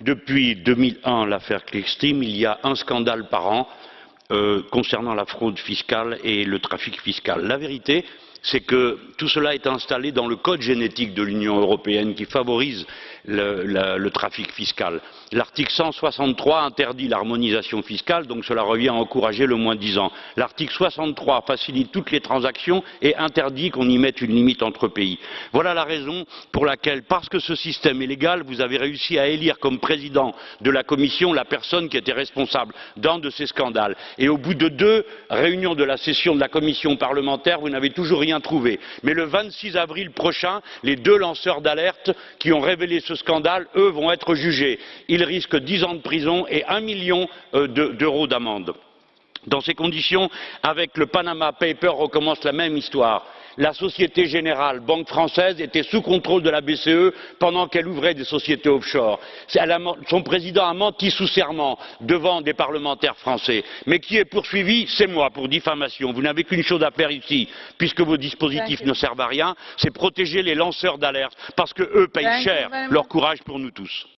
Depuis 2001, l'affaire Clearstream, il y a un scandale par an euh, concernant la fraude fiscale et le trafic fiscal. La vérité, c'est que tout cela est installé dans le code génétique de l'Union européenne qui favorise le, trafic fiscal. L'article 163 interdit l'harmonisation fiscale, donc cela revient à encourager le moins disant. L'article 63 facilite toutes les transactions et interdit qu'on y mette une limite entre pays. Voilà la raison pour laquelle, parce que ce système est légal, vous avez réussi à élire comme président de la Commission la personne qui était responsable d'un de ces scandales. Et au bout de deux réunions de la session de la Commission parlementaire, vous n'avez toujours rien trouvé. Mais le 26 avril prochain, les deux lanceurs d'alerte qui ont révélé ce scandale, eux, vont être jugés. Ils risquent dix ans de prison et un million euh, d'euros d'amende. Dans ces conditions, avec le Panama Papers recommence la même histoire. La Société Générale, banque française, était sous contrôle de la BCE pendant qu'elle ouvrait des sociétés offshore. son président a menti sous serment devant des parlementaires français. Mais qui est poursuivi C'est moi pour diffamation. Vous n'avez qu'une chose à faire ici, puisque vos dispositifs ne servent à rien, c'est protéger les lanceurs d'alerte, parce qu'eux payent cher leur courage pour nous tous.